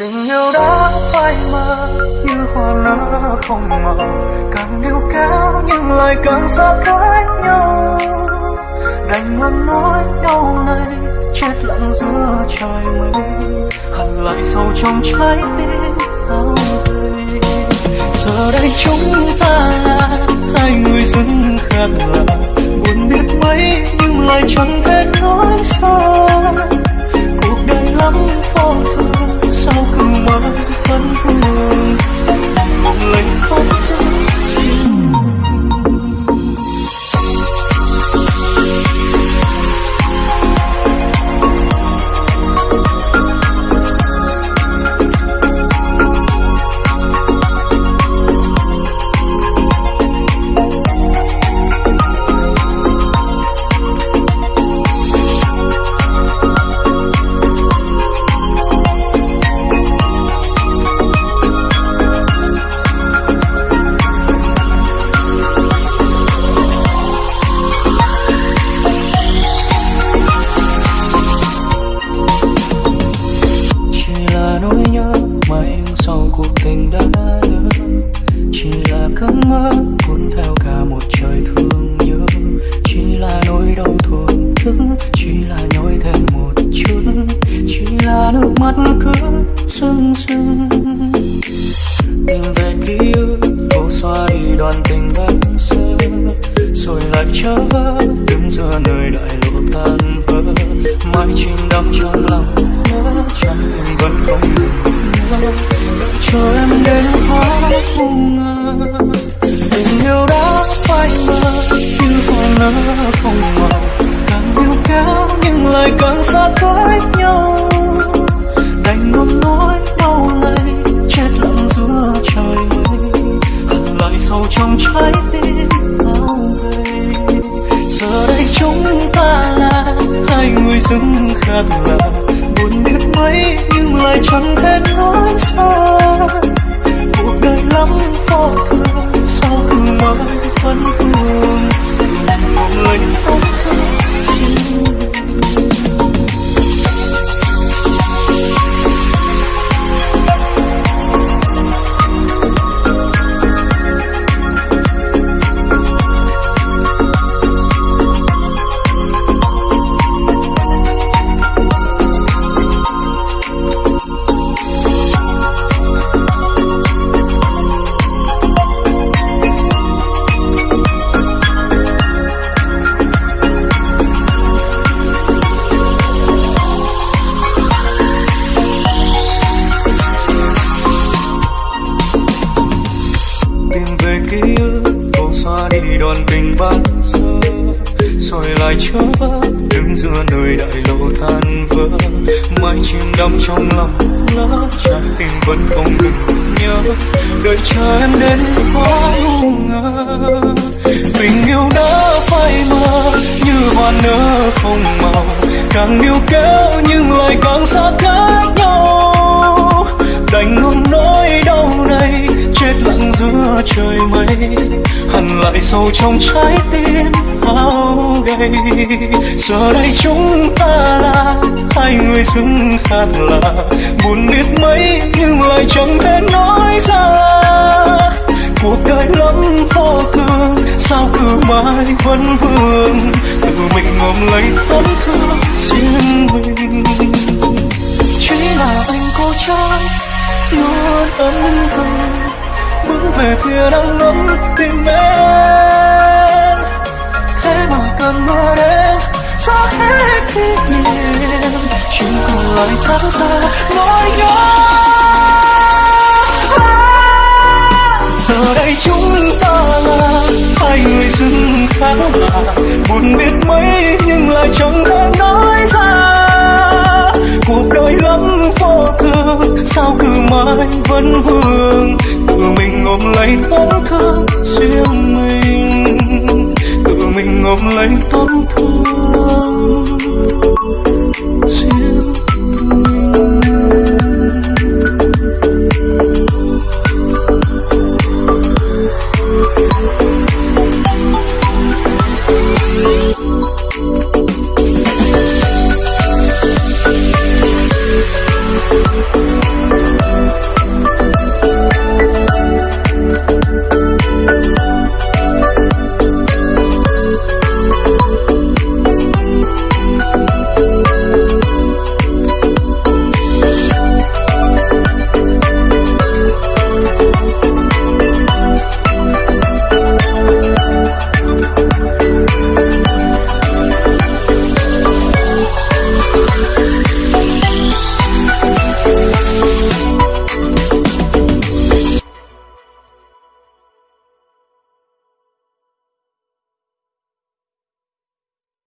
tình yêu đã phai mờ, như hoa nở không màu càng níu kéo nhưng lại càng xa cách nhau. Đành ngậm nói đau này, chết lặng giữa trời mây hằn lại sâu trong trái tim đau giờ đây chúng ta là hai người dưng khác lạ. Buồn biết mấy, nhưng lại chẳng thể nói xa. Cuộc đời lắm phong thường mãi vẫn tình đã lỡ chỉ là cơn mơ cuốn theo cả một trời thương nhớ. Chỉ là nỗi đau thổn thức, chỉ là nhói thêm một chút, chỉ là nước mắt cứ sưng sưng. Tìm về ký ức cô xóa đi đoàn tình vẫn xưa rồi lại trở vỡ đứng giữa nơi đại lộ tan vỡ. Mãi chìm đắm trong lòng nhớ chẳng tình vẫn không ngừng. Đợi không ngờ tình yêu đã phai mờ như hoa nở không màu càng yêu kéo nhưng lại càng xa cách nhau đành ngậm nói bao ngày chết lặng giữa trời mây lại sâu trong trái tim bao gầy giờ đây chúng ta là hai người dưng khác lạ buồn biết mấy nhưng lại chẳng thể nói xa cô đoàn tình ban sơ rồi lại chớ đứng giữa nơi đại lộ tan vỡ. Mãi chìm đắm trong lòng lỡ trái tim vẫn không ngừng nhớ. Đợi chờ em đến quá ngu ngơ. Tình yêu đã phai mờ, như hoa nở không màu. Càng yêu kéo nhưng lại càng xa cách nhau. Giữa trời mây, hằn lại sâu trong trái tim áo gầy giờ đây chúng ta là hai người dưng khác lạ, buồn biết mấy nhưng lại chẳng thể nói ra. Cuộc đời lắm vô cương sao cứ mãi vẫn vương? Tự mình ôm lấy tấm thương riêng mình. Chỉ là anh cô trai, luôn ấm thầm bước về phía đang nóng tìm em. Thế mà cơn mưa đến xa hết kỷ niệm. Chỉ còn lại sáng xa nỗi nhớ giờ đây chúng ta là hai người dưng khác lạ buồn biết mấy, nhưng lại chẳng thể nói ra. Cuộc đời lắm vô thường sao cứ mãi vẫn vương lấy tổn thương riêng mình. Tự mình ôm lấy tổn thương riêng mình